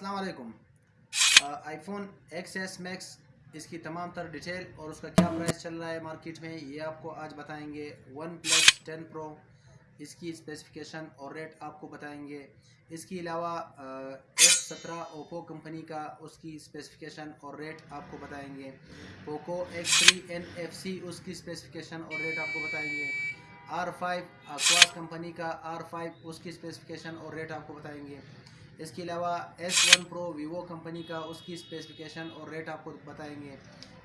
السلام علیکم۔ IPhone X S Max اس کی تمام تر ڈیٹیل اور اس کا کیا پرائس چل رہا ہے مارکیٹ میں، یہ آپ کو آج بتائیں گے۔ ون پلس ٹین پرو اس کی اسپیسیفکیشن اور ریٹ آپ کو بتائیں گے۔ اس کے علاوہ ایف سترہ اوپو کمپنی کا اس کی اسپیسیفکیشن اور ریٹ آپ کو بتائیں گے۔ Poco X three N F C اس کی اسپیسیفکیشن اور ریٹ آپ کو بتائیں گے۔ آر فائیو اکواس کمپنی کا آر فائیو اس کی اسپیسیفکیشن اور ریٹ آپ کو بتائیں گے۔ اس کے علاوہ S one Pro Vivo company کا اس کی اسپیسیفکیشن اور ریٹ آپ کو بتائیں گے۔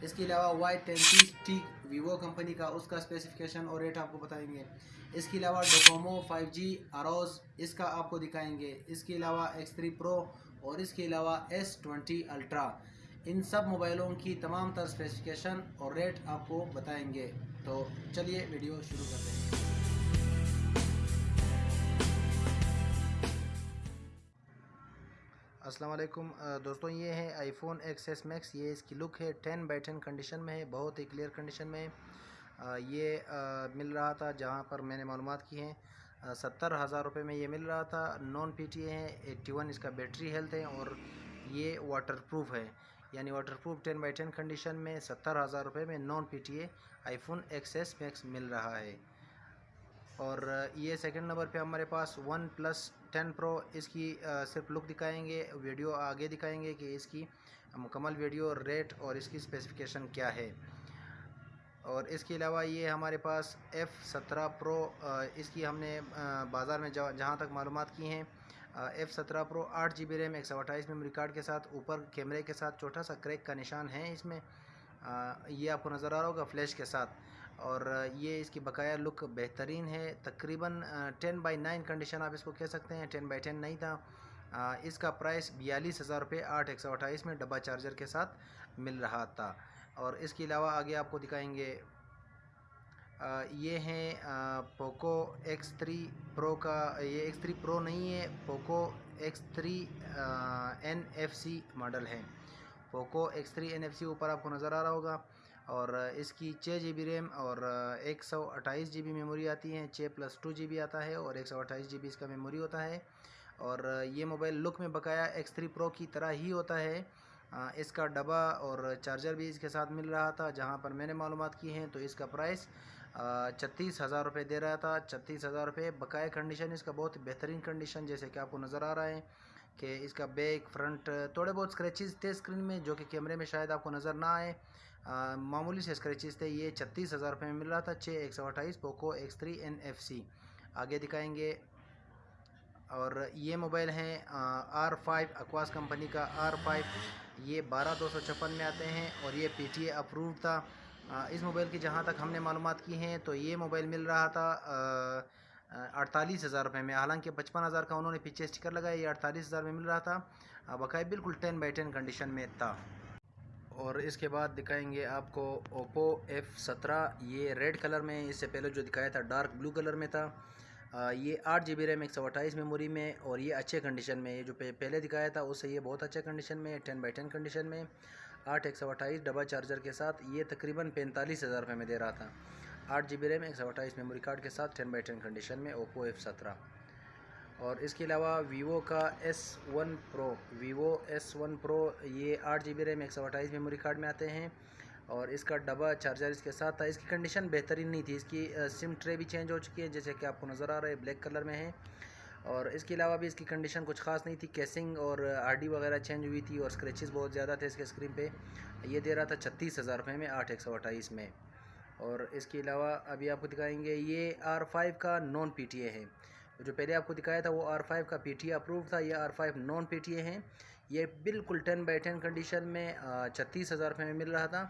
اس کے علاوہ وائی تینتیس ٹی ویوو کمپنی کا اس کا اسپیسیفکیشن اور ریٹ آپ کو بتائیں گے۔ اس کے علاوہ ڈوکومو فائیو جی اروز اس کا آپ کو دکھائیں گے۔ اس کے علاوہ ایکس تھری پرو اور اس کے علاوہ ایس ٹوینٹی الٹرا۔ ان سب موبائلوں کی تمام تر اسپیسیفکیشن اور ریٹ آپ کو بتائیں گے۔ تو چلیے ویڈیو شروع کرتے ہیں۔ السلام علیکم دوستوں یہ ہے iPhone X S Max یہ اس کی لک ہے ٹین بائی ٹین کنڈیشن میں ہے، بہت ہی کلیئر کنڈیشن میں ہے۔ یہ مل رہا تھا جہاں پر میں نے معلومات کی ہیں۔ ستر ہزار روپے میں یہ مل رہا تھا۔ نان پی ٹی اے ہے ایٹی ون اس کا بیٹری ہیلتھ ہے اور یہ واٹر پروف ہے۔ یعنی waterproof ten by ten condition میں ستر ہزار روپے میں non P T A iPhone X S Max مل رہا ہے۔ اور یہ سیکنڈ نمبر پہ ہمارے پاس ون پلس ٹین پرو اس کی صرف لک دکھائیں گے، ویڈیو آگے دکھائیں گے کہ اس کی مکمل ویڈیو ریٹ اور اس کی اسپیسیفکیشن کیا ہے۔ اور اس کے علاوہ یہ ہمارے پاس ایف سترہ پرو اس کی ہم نے بازار میں جہاں تک معلومات کی ہیں ایف سترہ پرو آٹھ جی بی ریم، ایک سو اٹھائیس میموری کارڈ کے ساتھ، اوپر کیمرے کے ساتھ، چھوٹا سا کریک کا نشان ہے اس میں۔ یہ آپ کو نظر آ رہا ہوگا فلیش کے ساتھ۔ اور یہ اس کی بقایا لک بہترین ہے۔ تقریباً ٹین بائی نائن کنڈیشن آپ اس کو کہہ سکتے ہیں۔ ٹین بائی ٹین نہیں تھا۔ اس کا پرائس بیالیس ہزار روپے آٹھ ایک سو اٹھائیس میں ڈبا چارجر کے ساتھ مل رہا تھا۔ اور اس کے علاوہ آگے آپ کو دکھائیں گے۔ یہ ہیں پوکو ایکس تھری پرو کا، یہ ایکس تھری پرو نہیں ہے۔ Poco X three N F C model ہے۔ Poco X three N F C اوپر آپ کو نظر آ رہا ہوگا۔ اور اس کی چھ جی بی ریم اور ایک سو اٹھائیس جی بی میموری آتی ہیں، چھ پلس ٹو جی بی آتا ہے اور ایک سو اٹھائیس جی بی اس کا میموری ہوتا ہے۔ اور یہ موبائل لک میں بقایا ایکس تھری پرو کی طرح ہی ہوتا ہے۔ اس کا ڈبا اور چارجر بھی اس کے ساتھ مل رہا تھا، جہاں پر میں نے معلومات کی ہیں تو اس کا پرائس چھتیس ہزار روپے دے رہا تھا۔ چھتیس ہزار روپے بقایا کنڈیشن اس کا بہت بہترین کنڈیشن جیسے کہ آپ کو نظر آ رہا ہے۔ کہ اس کا بیک فرنٹ تھوڑے بہت اسکریچز تھے اسکرین میں، جو کہ کیمرے میں شاید آپ کو نظر نہ آئے۔ معمولی سے اسکریچز تھے۔ یہ چھتیس ہزار روپے میں مل رہا تھا، چھ، ایک سو اٹھائیس Poco X three N F C آگے دکھائیں گے۔ اور یہ موبائل ہیں آر فائیو اکواس کمپنی کا آر فائیو یہ بارہ دو سو چھپن میں آتے ہیں اور یہ پی ٹی اے اپروو تھا۔ اس موبائل کی جہاں تک ہم نے معلومات کی ہیں، تو یہ موبائل مل رہا تھا۔ اڑتالیس ہزار روپے میں۔ حالانکہ پچپن ہزار کا انہوں نے پیچھے اسٹیکر لگایا، یہ اڑتالیس ہزار میں مل رہا تھا۔ بقایا بالکل ٹین بائی ٹین کنڈیشن میں تھا۔ اور اس کے بعد دکھائیں گے آپ کو اوپو ایف سترہ۔ یہ ریڈ کلر میں، اس سے پہلے جو دکھایا تھا ڈارک بلو کلر میں تھا۔ یہ آٹھ جی بی ریم، ایک سو اٹھائیس میموری میں اور یہ اچھے کنڈیشن میں۔ یہ جو پہلے دکھایا تھا، اس سے یہ بہت اچھے کنڈیشن میں ٹین بائی ٹین کنڈیشن میں۔ آٹھ، ایک سو اٹھائیس ڈبل چارجر کے ساتھ۔ یہ تقریباً پینتالیس ہزار روپے میں دے رہا تھا۔ آٹھ جی بی ریم، ایک سو اٹھائیس میموری کارڈ کے ساتھ ٹین بائی ٹین کنڈیشن میں اوپو ایف سترہ۔ اور اس کے علاوہ ویوو کا S one Pro Vivo S one Pro یہ آٹھ جی بی ریم، ایک سو اٹھائیس میموری کارڈ میں آتے ہیں۔ اور اس کا ڈبا چارجر اس کے ساتھ تھا۔ اس کی کنڈیشن بہترین نہیں تھی۔ اس کی سم ٹرے بھی چینج ہو چکی ہے، جیسے کہ آپ کو نظر آ رہا ہے بلیک کلر میں ہے۔ اور اس کے علاوہ بھی اس کی کنڈیشن کچھ خاص نہیں تھی۔ کیسنگ اور آر ڈی وغیرہ چینج ہوئی تھی اور اسکریچز بہت زیادہ تھے اس کے اسکرین پہ۔ یہ دے رہا تھا چھتیس ہزار روپے میں، آٹھ ایک سو اٹھائیس میں۔ اور اس کے علاوہ ابھی آپ کو دکھائیں گے یہ آر فائیو کا نان پی ٹی اے ہے۔ جو پہلے آپ کو دکھایا تھا وہ آر فائیو کا پی ٹی اے اپروو تھا، یہ R five non P T A ہیں۔ یہ بالکل ٹین بائی ٹین کنڈیشن میں چھتیس ہزار روپے میں مل رہا تھا۔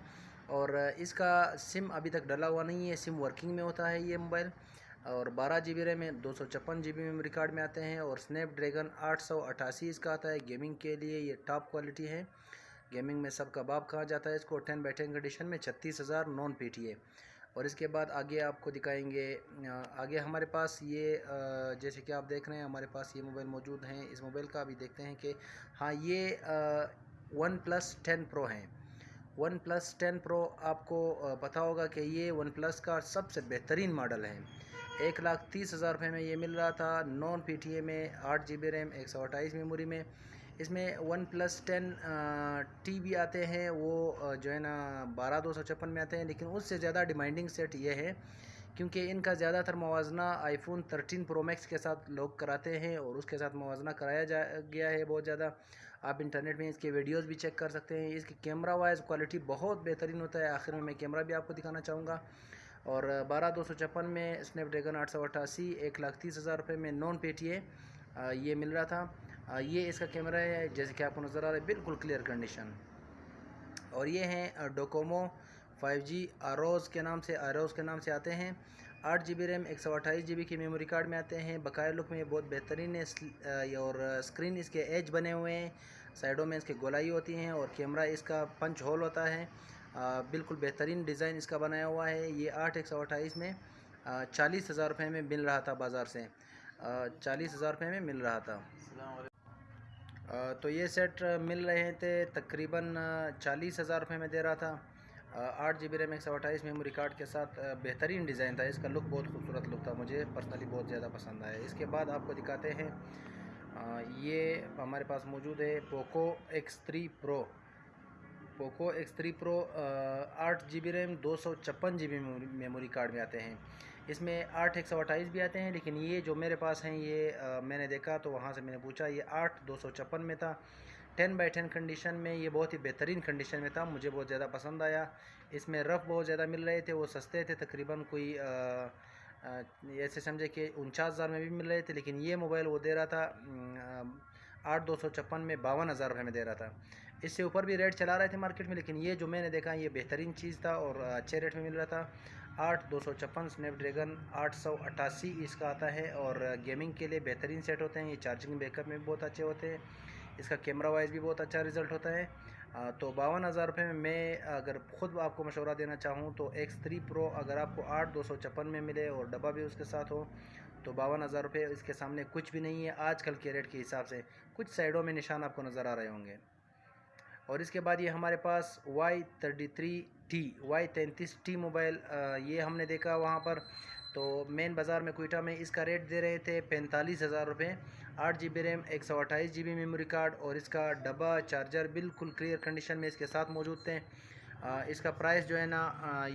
اور اس کا سم ابھی تک ڈلا ہوا نہیں ہے سم ورکنگ میں ہوتا ہے یہ موبائل اور بارہ جی بی ریم میں دو سو چھپن جی بی میموری کارڈ میں آتے ہیں۔ اور اسنیپ ڈریگن آٹھ سو اٹھاسی اس کا آتا ہے گیمنگ کے لیے یہ ٹاپ کوالٹی ہے۔ گیمنگ میں سب کا کہا جاتا ہے، اس کو ٹین بائی کنڈیشن میں چھتیس ہزار نان پی ٹی اے اور اس کے بعد آگے آپ کو دکھائیں گے، آگے ہمارے پاس یہ جیسے کہ آپ دیکھ رہے ہیں، ہمارے پاس یہ موبائل موجود ہیں۔ اس موبائل کا بھی دیکھتے ہیں کہ ہاں یہ ون پلس ٹین پرو ہیں۔ ون پلس ٹین پرو آپ کو پتہ ہوگا کہ یہ ون پلس کا سب سے بہترین ماڈل ہے ایک لاکھ تیس ہزار روپے میں یہ مل رہا تھا، نان پی ٹی اے میں آٹھ جی بی ریم، ایک سو اٹھائیس میموری میں۔ اس میں ون پلس ٹین ٹی بھی آتے ہیں، وہ جو ہے نا، بارہ دو سو چھپن میں آتے ہیں، لیکن اس سے زیادہ ڈیمانڈنگ سیٹ یہ ہے کیونکہ ان کا زیادہ تر موازنہ iPhone thirteen Pro Max کے ساتھ لوگ کراتے ہیں اور اس کے ساتھ موازنہ کرایا جا، گیا ہے بہت زیادہ۔ آپ انٹرنیٹ میں اس کے ویڈیوز بھی چیک کر سکتے ہیں۔ اس کی کیمرہ وائز کوالٹی بہت بہترین ہوتا ہے۔ آخر میں میں کیمرہ بھی آپ کو دکھانا چاہوں گا۔ اور بارہ دو سو چھپن میں اسنیپ ڈریگن آٹھ سو اٹھاسی، ایک لاکھ تیس ہزار روپے میں نان پی ٹی اے یہ مل رہا تھا۔ یہ اس کا کیمرہ ہے، جیسے کہ آپ کو نظر آ رہا ہے، بالکل کلیئر کنڈیشن اور یہ ہیں ڈوکومو فائیو جی آروز کے نام سے آروز کے نام سے آتے ہیں. آٹھ جی بی ریم ایک سو اٹھائیس جی بی کی میموری کارڈ میں آتے ہیں. بقایا لک میں یہ بہت بہترین ہے اور اسکرین اس کے ایج بنے ہوئے ہیں. سائڈوں میں اس کے گولائی ہوتی ہیں اور کیمرہ اس کا پنچ ہول ہوتا ہے. بالکل بہترین ڈیزائن اس کا بنایا ہوا ہے. یہ آٹھ، ایک سو اٹھائیس میں چالیس ہزار روپے میں مل رہا تھا بازار سے. چالیس ہزار روپے میں مل رہا تھا. تو یہ سیٹ مل رہے تھے تقریباً چالیس ہزار روپے میں دے رہا تھا۔ آٹھ جی بی ریم، ایک سو اٹھائیس میموری کارڈ کے ساتھ بہترین ڈیزائن تھا۔ اس کا لک بہت خوبصورت لک تھا۔ مجھے پرسنلی بہت زیادہ پسند آیا۔ اس کے بعد آپ کو دکھاتے ہیں یہ ہمارے پاس موجود ہے Poco X three Pro Poco X three Pro آٹھ جی بی ریم، دو سو چھپن جی بی میموری کارڈ میں آتے ہیں۔ اس میں آٹھ ایک سو اٹھائیس بھی آتے ہیں، لیکن یہ جو میرے پاس ہیں، یہ میں نے دیکھا تو وہاں سے میں نے پوچھا، یہ آٹھ دو سو چھپن میں تھا۔ ٹین بائی ٹین کنڈیشن میں یہ بہت ہی بہترین کنڈیشن میں تھا، مجھے بہت زیادہ پسند آیا۔ اس میں رف بہت زیادہ مل رہے تھے، وہ سستے تھے، تقریباً کوئی ایسے سمجھے کہ انچاس ہزار میں بھی مل رہے تھے، لیکن یہ موبائل وہ دے رہا تھا آٹھ دو سو چھپن میں باون ہزار روپے میں دے رہا تھا۔ اس سے اوپر بھی ریٹ چلا رہے تھے مارکیٹ میں، لیکن یہ جو میں نے دیکھا یہ بہترین چیز تھا اور اچھے ریٹ میں مل رہا تھا۔ آٹھ دو سو چھپن اسنیپ ڈریگن آٹھ سو اٹھاسی اس کا آتا ہے اور گیمنگ کے لیے بہترین سیٹ ہوتے ہیں۔ یہ چارجنگ بیک اپ میں بھی بہت اچھے ہوتے ہیں۔ اس کا کیمرہ وائز بھی بہت اچھا رزلٹ ہوتا ہے۔ تو باون ہزار روپے میں میں اگر خود آپ کو مشورہ دینا چاہوں تو ایکس تھری پرو اگر آپ کو آٹھ دو سو چھپن میں ملے اور ڈبہ بھی اس کے ساتھ ہو تو باون ہزار روپے اس کے سامنے کچھ بھی نہیں ہے۔ آج کل کے ریٹ کے حساب سے کچھ سائڈوں میں نشان آپ کو نظر آ رہے ہوں گے۔ اور اس کے بعد یہ ہمارے پاس Y thirty three T Y تینتیس ٹی موبائل یہ ہم نے دیکھا وہاں پر۔ تو مین بازار میں کوئٹہ میں اس کا ریٹ دے رہے تھے پینتالیس ہزار روپے۔ آٹھ جی بی ریم، ایک سو اٹھائیس جی بی میموری کارڈ اور اس کا ڈبا چارجر بالکل کلیئر کنڈیشن میں اس کے ساتھ موجود تھے۔ اس کا پرائس جو ہے نا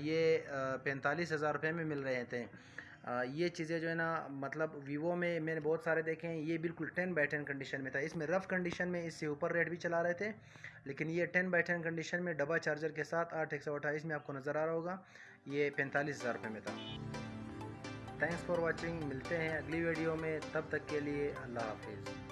یہ پینتالیس ہزار روپے میں مل رہے تھے۔ یہ چیزیں جو ہے نا مطلب ویوو میں میں نے بہت سارے دیکھے ہیں، یہ بالکل ٹین بائی ٹین کنڈیشن میں تھا۔ اس میں رف کنڈیشن میں اس سے اوپر ریٹ بھی چلا رہے تھے، لیکن یہ ٹین بائی ٹین کنڈیشن میں ڈبا چارجر کے ساتھ آٹھ ایک سو اٹھائیس میں آپ کو نظر آ رہا ہوگا۔ یہ پینتالیس ہزار روپے میں تھا۔ تھینکس فار واچنگ ملتے ہیں اگلی ویڈیو میں، تب تک کے لیے اللہ حافظ۔